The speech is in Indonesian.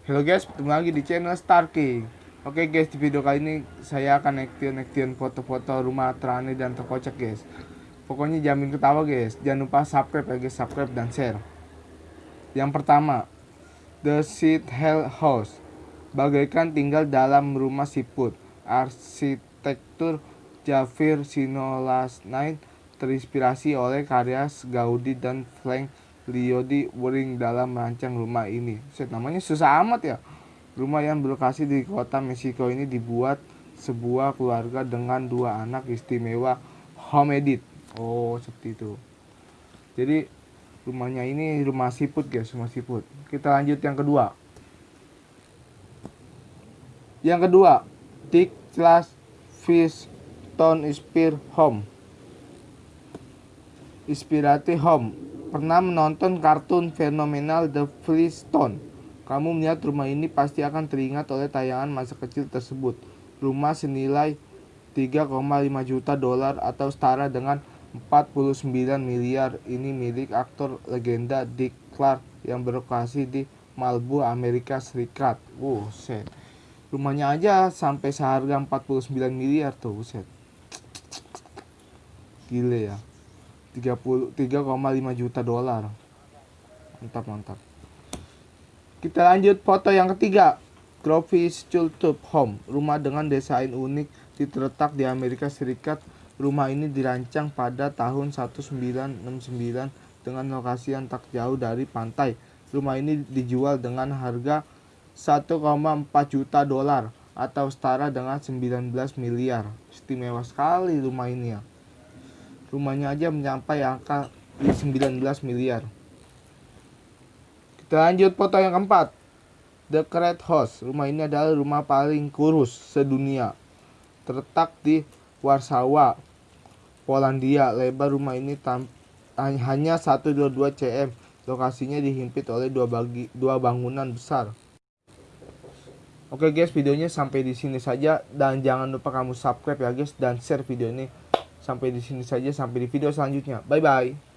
Halo guys, ketemu lagi di channel Star King. Oke guys, di video kali ini saya akan action-action foto-foto rumah terane dan terkocak guys. Pokoknya jamin ketawa guys. Jangan lupa subscribe ya guys, subscribe dan share. Yang pertama, The Seed Hell House. Bagaikan tinggal dalam rumah siput. Arsitektur Javier Sinolasnain terinspirasi oleh karya Gaudi dan Frank Liodi Wering dalam merancang rumah ini. Set namanya susah amat ya. Rumah yang berlokasi di kota Meksiko ini dibuat sebuah keluarga dengan dua anak istimewa home edit. Oh, seperti itu. Jadi rumahnya ini rumah siput guys, rumah siput. Kita lanjut yang kedua. Yang kedua, Dick Class Fish Stone Spear Home. Inspirasi Home Pernah menonton kartun fenomenal The Flintstone? Kamu melihat rumah ini pasti akan teringat oleh tayangan masa kecil tersebut. Rumah senilai 3,5 juta dolar atau setara dengan 49 miliar ini milik aktor legenda Dick Clark yang berlokasi di Malibu, Amerika Serikat. Wow, set. Rumahnya aja sampai seharga 49 miliar tuh, set. Gile ya. 3,5 juta dolar. Mantap mantap. Kita lanjut foto yang ketiga. Grovis Chultup Home rumah dengan desain unik terletak di Amerika Serikat. Rumah ini dirancang pada tahun 1969 dengan lokasi yang tak jauh dari pantai. Rumah ini dijual dengan harga 1,4 juta dolar atau setara dengan 19 miliar. Istimewa sekali rumah ini ya rumahnya aja mencapai angka 19 miliar. Kita lanjut foto yang keempat. The Great House. Rumah ini adalah rumah paling kurus sedunia. Terletak di Warsawa, Polandia. Lebar rumah ini hanya 122 cm. Lokasinya dihimpit oleh dua, bagi, dua bangunan besar. Oke guys, videonya sampai di sini saja dan jangan lupa kamu subscribe ya guys dan share video ini Sampai di sini saja, sampai di video selanjutnya. Bye bye.